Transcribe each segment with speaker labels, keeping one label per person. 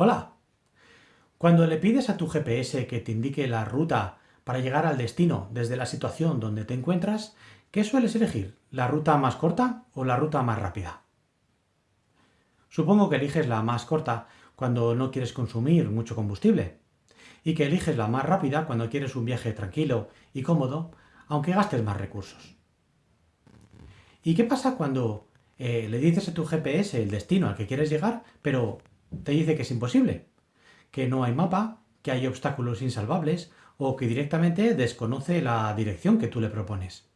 Speaker 1: Hola. Cuando le pides a tu GPS que te indique la ruta para llegar al destino desde la situación donde te encuentras, ¿qué sueles elegir? ¿La ruta más corta o la ruta más rápida? Supongo que eliges la más corta cuando no quieres consumir mucho combustible y que eliges la más rápida cuando quieres un viaje tranquilo y cómodo, aunque gastes más recursos. ¿Y qué pasa cuando eh, le dices a tu GPS el destino al que quieres llegar, pero te dice que es imposible, que no hay mapa, que hay obstáculos insalvables o que directamente desconoce la dirección que tú le propones.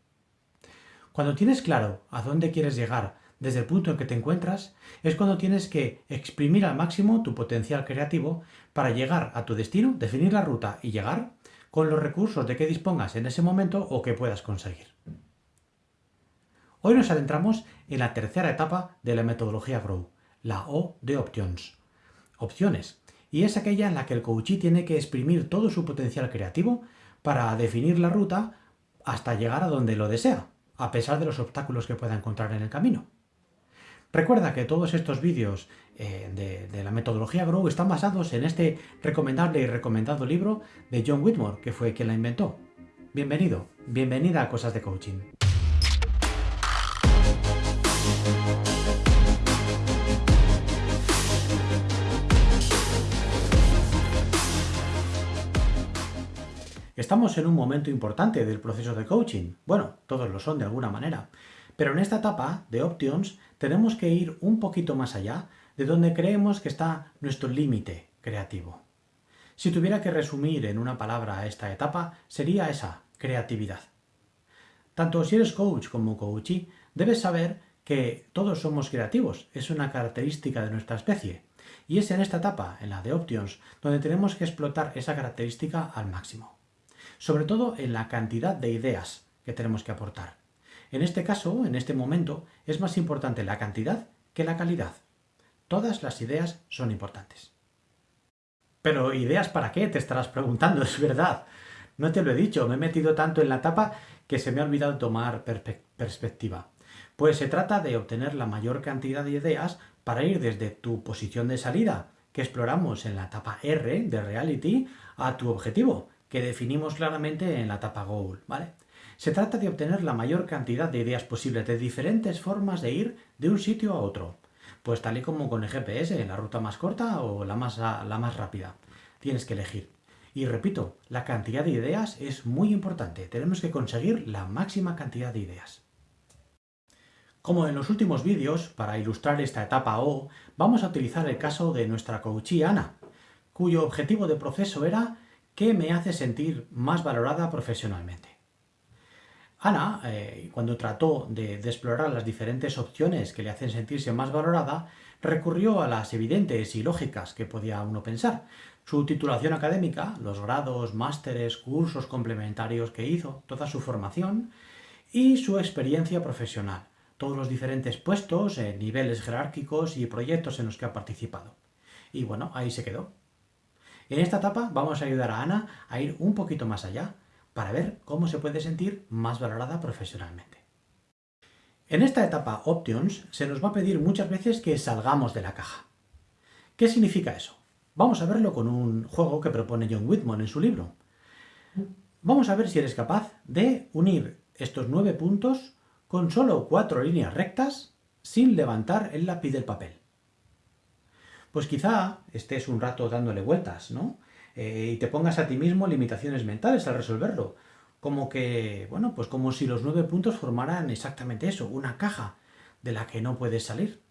Speaker 1: Cuando tienes claro a dónde quieres llegar desde el punto en que te encuentras, es cuando tienes que exprimir al máximo tu potencial creativo para llegar a tu destino, definir la ruta y llegar con los recursos de que dispongas en ese momento o que puedas conseguir. Hoy nos adentramos en la tercera etapa de la metodología Grow, la O de Options opciones, y es aquella en la que el coachee tiene que exprimir todo su potencial creativo para definir la ruta hasta llegar a donde lo desea, a pesar de los obstáculos que pueda encontrar en el camino. Recuerda que todos estos vídeos eh, de, de, la metodología Grow están basados en este recomendable y recomendado libro de John Whitmore, que fue quien la inventó. Bienvenido, bienvenida a Cosas de Coaching. Estamos en un momento importante del proceso de coaching. Bueno, todos lo son de alguna manera. Pero en esta etapa de Options tenemos que ir un poquito más allá de donde creemos que está nuestro límite creativo. Si tuviera que resumir en una palabra esta etapa, sería esa, creatividad. Tanto si eres coach como coachee, debes saber que todos somos creativos, es una característica de nuestra especie. Y es en esta etapa, en la de Options, donde tenemos que explotar esa característica al máximo sobre todo en la cantidad de ideas que tenemos que aportar. En este caso, en este momento, es más importante la cantidad que la calidad. Todas las ideas son importantes. Pero ¿ideas para qué? Te estarás preguntando, es verdad. No te lo he dicho, me he metido tanto en la etapa que se me ha olvidado tomar perspectiva. Pues se trata de obtener la mayor cantidad de ideas para ir desde tu posición de salida, que exploramos en la etapa R de Reality, a tu objetivo, que definimos claramente en la etapa Goal, ¿vale? Se trata de obtener la mayor cantidad de ideas posibles de diferentes formas de ir de un sitio a otro. Pues tal y como con el GPS, la ruta más corta o la más, la más rápida. Tienes que elegir. Y repito, la cantidad de ideas es muy importante. Tenemos que conseguir la máxima cantidad de ideas. Como en los últimos vídeos, para ilustrar esta etapa O, vamos a utilizar el caso de nuestra coachee Ana, cuyo objetivo de proceso era ¿Qué me hace sentir más valorada profesionalmente? Ana, eh, cuando trató de, de, explorar las diferentes opciones que le hacen sentirse más valorada, recurrió a las evidentes y lógicas que podía uno pensar. Su titulación académica, los grados, másteres, cursos complementarios que hizo, toda su formación y su experiencia profesional, todos los diferentes puestos, eh, niveles jerárquicos y proyectos en los que ha participado. Y bueno, ahí se quedó. En esta etapa vamos a ayudar a Ana a ir un poquito más allá para ver cómo se puede sentir más valorada profesionalmente. En esta etapa Options se nos va a pedir muchas veces que salgamos de la caja. ¿Qué significa eso? Vamos a verlo con un juego que propone John Whitmore en su libro. Vamos a ver si eres capaz de unir estos nueve puntos con solo cuatro líneas rectas sin levantar el lápiz del papel pues quizá estés un rato dándole vueltas, ¿no? Eh, y te pongas a ti mismo limitaciones mentales al resolverlo. Como que, bueno, pues como si los nueve puntos formaran exactamente eso, una caja de la que no puedes salir.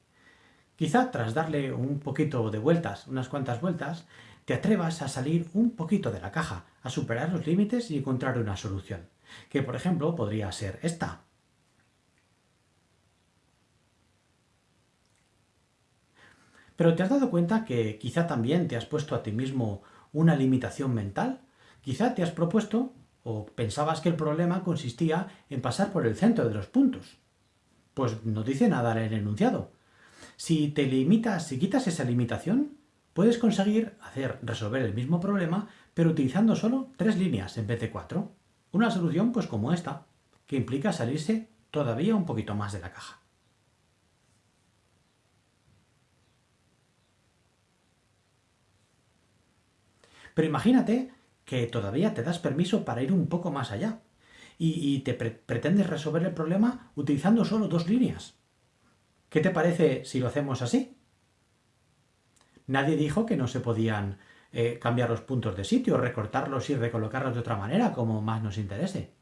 Speaker 1: Quizá tras darle un poquito de vueltas, unas cuantas vueltas, te atrevas a salir un poquito de la caja, a superar los límites y encontrar una solución. Que, por ejemplo, podría ser esta. Pero ¿te has dado cuenta que quizá también te has puesto a ti mismo una limitación mental? Quizá te has propuesto o pensabas que el problema consistía en pasar por el centro de los puntos. Pues no dice nada en el enunciado. Si te limitas, si quitas esa limitación, puedes conseguir hacer resolver el mismo problema, pero utilizando solo tres líneas en vez de cuatro. Una solución pues como esta, que implica salirse todavía un poquito más de la caja. Pero imagínate que todavía te das permiso para ir un poco más allá y, te pretendes resolver el problema utilizando solo dos líneas. ¿Qué te parece si lo hacemos así? Nadie dijo que no se podían eh, cambiar los puntos de sitio, recortarlos y recolocarlos de otra manera, como más nos interese.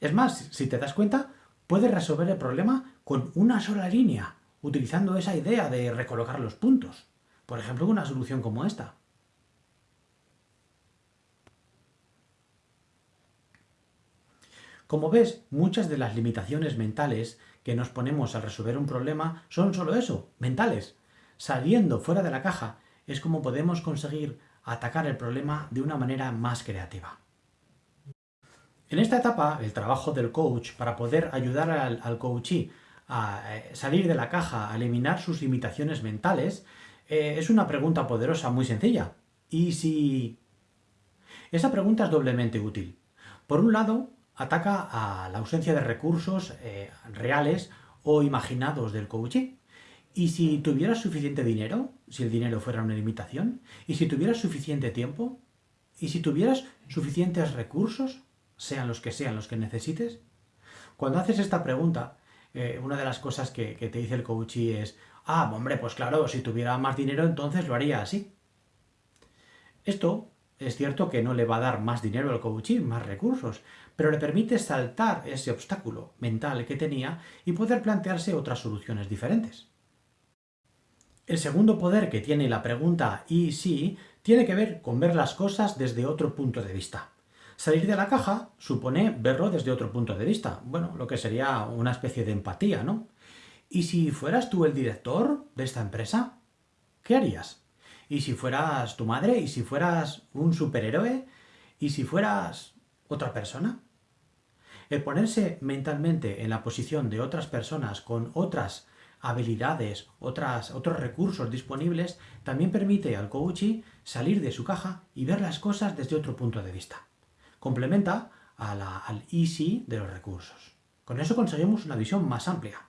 Speaker 1: Es más, si te das cuenta, puedes resolver el problema con una sola línea, utilizando esa idea de recolocar los puntos. Por ejemplo, una solución como esta. Como ves, muchas de las limitaciones mentales que nos ponemos al resolver un problema son solo eso, mentales. Saliendo fuera de la caja es como podemos conseguir atacar el problema de una manera más creativa. En esta etapa, el trabajo del coach para poder ayudar al, al coachee a eh, salir de la caja, a eliminar sus limitaciones mentales, eh, es una pregunta poderosa muy sencilla. ¿Y si...? Esa pregunta es doblemente útil. Por un lado, ataca a la ausencia de recursos eh, reales o imaginados del coachee. ¿Y si tuvieras suficiente dinero? Si el dinero fuera una limitación. ¿Y si tuvieras suficiente tiempo? ¿Y si tuvieras suficientes recursos? Sean los que sean los que necesites. Cuando haces esta pregunta, eh, una de las cosas que, te dice el coachee es ah, hombre, pues claro, si tuviera más dinero entonces lo haría así. Esto es cierto que no le va a dar más dinero al coachee, más recursos, pero le permite saltar ese obstáculo mental que tenía y poder plantearse otras soluciones diferentes. El segundo poder que tiene la pregunta ¿y si? tiene que ver con ver las cosas desde otro punto de vista. Salir de la caja supone verlo desde otro punto de vista. Bueno, lo que sería una especie de empatía, ¿no? ¿Y si fueras tú el director de esta empresa? ¿Qué harías? ¿Y si fueras tu madre? ¿Y si fueras un superhéroe? ¿Y si fueras otra persona? El ponerse mentalmente en la posición de otras personas con otras habilidades, otras, otros recursos disponibles, también permite al coachee salir de su caja y ver las cosas desde otro punto de vista. Complementa al easy de los recursos. Con eso conseguimos una visión más amplia,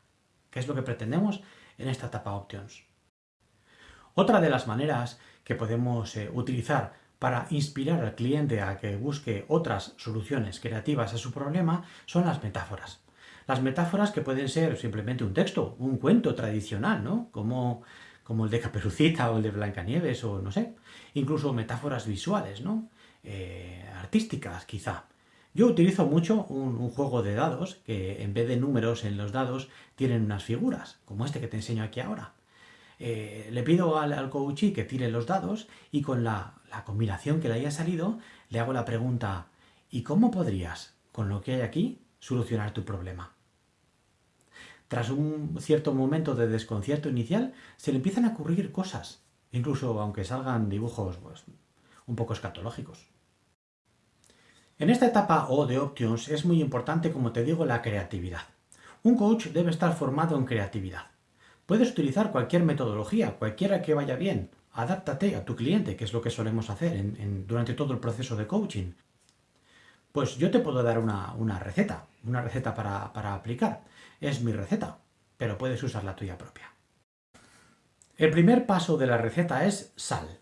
Speaker 1: que es lo que pretendemos en esta etapa Options. Otra de las maneras que podemos eh, utilizar para inspirar al cliente a que busque otras soluciones creativas a su problema son las metáforas. Las metáforas que pueden ser simplemente un texto, un cuento tradicional, ¿no? Como, como el de Caperucita o el de Blancanieves o no sé. Incluso metáforas visuales, ¿no? Eh, artísticas, quizá. Yo utilizo mucho un, juego de dados que en vez de números en los dados tienen unas figuras, como este que te enseño aquí ahora. Eh, le pido al, al coachee que tire los dados y con la, combinación que le haya salido le hago la pregunta ¿y cómo podrías, con lo que hay aquí, solucionar tu problema? Tras un cierto momento de desconcierto inicial, se le empiezan a ocurrir cosas, incluso aunque salgan dibujos pues, un poco escatológicos. En esta etapa O de Options es muy importante, como te digo, la creatividad. Un coach debe estar formado en creatividad. Puedes utilizar cualquier metodología, cualquiera que vaya bien. Adáptate a tu cliente, que es lo que solemos hacer durante todo el proceso de coaching. Pues yo te puedo dar una, receta, una receta para, aplicar. Es mi receta, pero puedes usar la tuya propia. El primer paso de la receta es sal.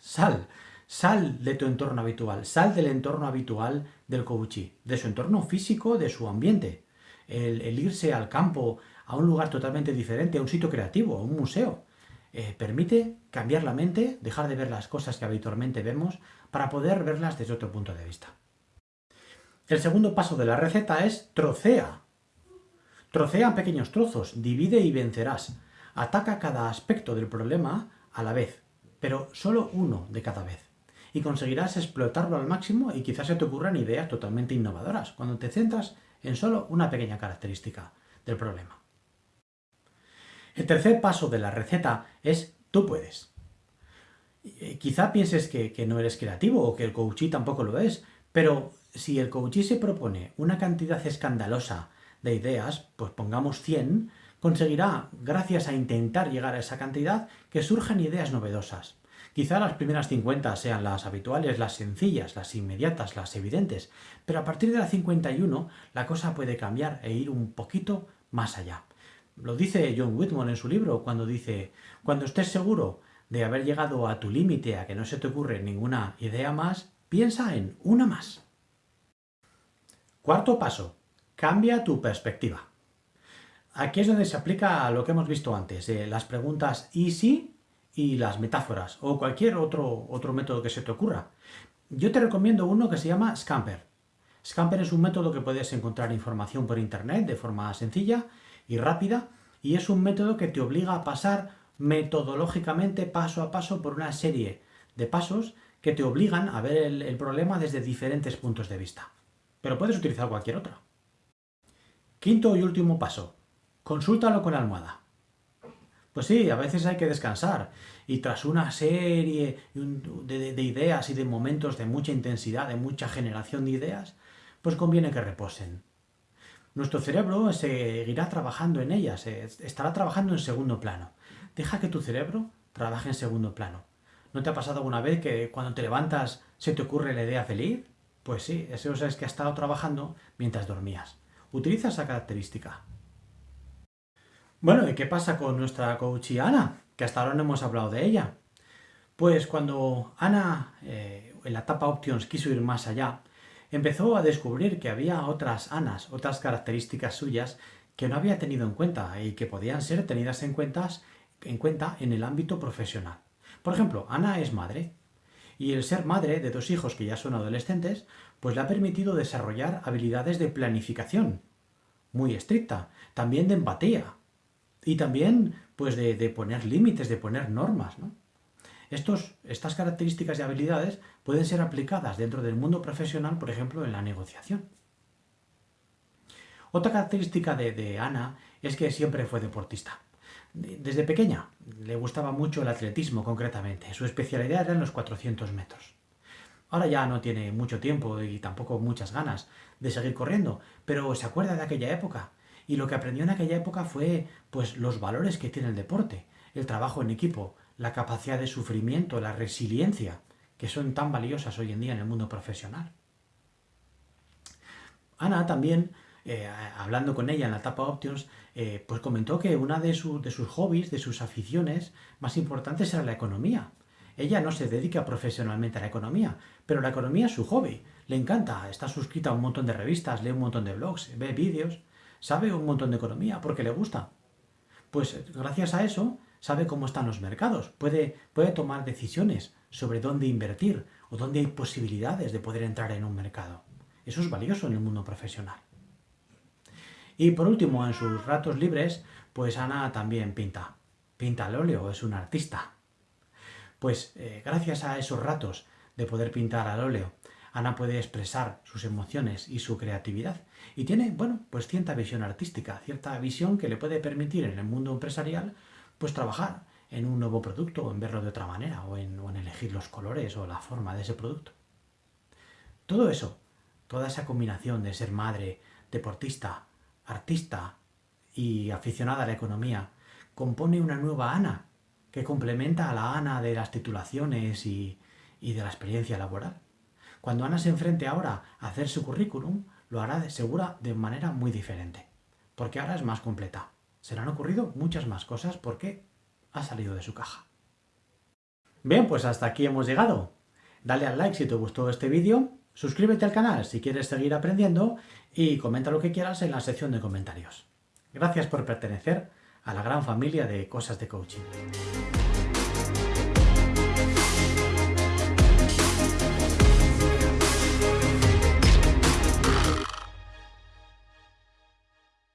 Speaker 1: Sal. Sal de tu entorno habitual, sal del entorno habitual del coachee, de su entorno físico, de su ambiente. El, irse al campo, a un lugar totalmente diferente, a un sitio creativo, a un museo, eh, permite cambiar la mente, dejar de ver las cosas que habitualmente vemos, para poder verlas desde otro punto de vista. El segundo paso de la receta es trocea. Trocea en pequeños trozos, divide y vencerás. Ataca cada aspecto del problema a la vez, pero solo uno de cada vez y conseguirás explotarlo al máximo y quizás se te ocurran ideas totalmente innovadoras cuando te centras en solo una pequeña característica del problema. El tercer paso de la receta es tú puedes. Eh, quizá pienses que, no eres creativo o que el coachee tampoco lo es, pero si el coachee se propone una cantidad escandalosa de ideas, pues pongamos 100, conseguirá, gracias a intentar llegar a esa cantidad, que surjan ideas novedosas. Quizá las primeras 50 sean las habituales, las sencillas, las inmediatas, las evidentes, pero a partir de la 51 la cosa puede cambiar e ir un poquito más allá. Lo dice John Whitmore en su libro cuando dice, cuando estés seguro de haber llegado a tu límite, a que no se te ocurre ninguna idea más, piensa en una más. Cuarto paso, cambia tu perspectiva. Aquí es donde se aplica lo que hemos visto antes, eh, las preguntas y si y las metáforas, o cualquier otro, otro método que se te ocurra. Yo te recomiendo uno que se llama Scamper. Scamper es un método que puedes encontrar información por internet de forma sencilla y rápida, y es un método que te obliga a pasar metodológicamente paso a paso por una serie de pasos que te obligan a ver el, problema desde diferentes puntos de vista. Pero puedes utilizar cualquier otra. Quinto y último paso. Consúltalo con la almohada. Pues sí, a veces hay que descansar y tras una serie de, ideas y de momentos de mucha intensidad, de mucha generación de ideas, pues conviene que reposen. Nuestro cerebro seguirá trabajando en ellas, estará trabajando en segundo plano. Deja que tu cerebro trabaje en segundo plano. ¿No te ha pasado alguna vez que cuando te levantas se te ocurre la idea feliz? Pues sí, eso es que ha estado trabajando mientras dormías. Utiliza esa característica. Bueno, ¿y qué pasa con nuestra coach Ana? Que hasta ahora no hemos hablado de ella. Pues cuando Ana, eh, en la etapa Options, quiso ir más allá, empezó a descubrir que había otras Anas, otras características suyas que no había tenido en cuenta y que podían ser tenidas en, en cuenta en el ámbito profesional. Por ejemplo, Ana es madre, y el ser madre de dos hijos que ya son adolescentes, pues le ha permitido desarrollar habilidades de planificación, muy estricta, también de empatía, y también pues de, de poner límites, de poner normas, ¿no? Estas características y habilidades pueden ser aplicadas dentro del mundo profesional, por ejemplo, en la negociación. Otra característica de, Ana es que siempre fue deportista. Desde pequeña le gustaba mucho el atletismo concretamente. Su especialidad eran los 400 metros. Ahora ya no tiene mucho tiempo y tampoco muchas ganas de seguir corriendo, pero se acuerda de aquella época. Y lo que aprendió en aquella época fue pues los valores que tiene el deporte, el trabajo en equipo, la capacidad de sufrimiento, la resiliencia, que son tan valiosas hoy en día en el mundo profesional. Ana también, eh, hablando con ella en la etapa Options, eh, pues comentó que una de, de sus hobbies, de sus aficiones más importantes era la economía. Ella no se dedica profesionalmente a la economía, pero la economía es su hobby. Le encanta, está suscrita a un montón de revistas, lee un montón de blogs, ve vídeos, sabe un montón de economía porque le gusta. Pues gracias a eso sabe cómo están los mercados, puede, puede tomar decisiones sobre dónde invertir o dónde hay posibilidades de poder entrar en un mercado. Eso es valioso en el mundo profesional. Y por último, en sus ratos libres, pues Ana también pinta. Pinta al óleo, es una artista. Pues eh, gracias a esos ratos de poder pintar al óleo, Ana puede expresar sus emociones y su creatividad. Y tiene, bueno, pues cierta visión artística, cierta visión que le puede permitir en el mundo empresarial pues trabajar en un nuevo producto o en verlo de otra manera o en, elegir los colores o la forma de ese producto. Todo eso, toda esa combinación de ser madre, deportista, artista y aficionada a la economía, compone una nueva Ana que complementa a la Ana de las titulaciones y, y de la experiencia laboral. Cuando Ana se enfrente ahora a hacer su currículum, lo hará de segura de manera muy diferente, porque ahora es más completa se le han ocurrido muchas más cosas porque ha salido de su caja. Bien, pues hasta aquí hemos llegado. Dale al like si te gustó este vídeo, suscríbete al canal si quieres seguir aprendiendo y comenta lo que quieras en la sección de comentarios. Gracias por pertenecer a la gran familia de Cosas de Coaching.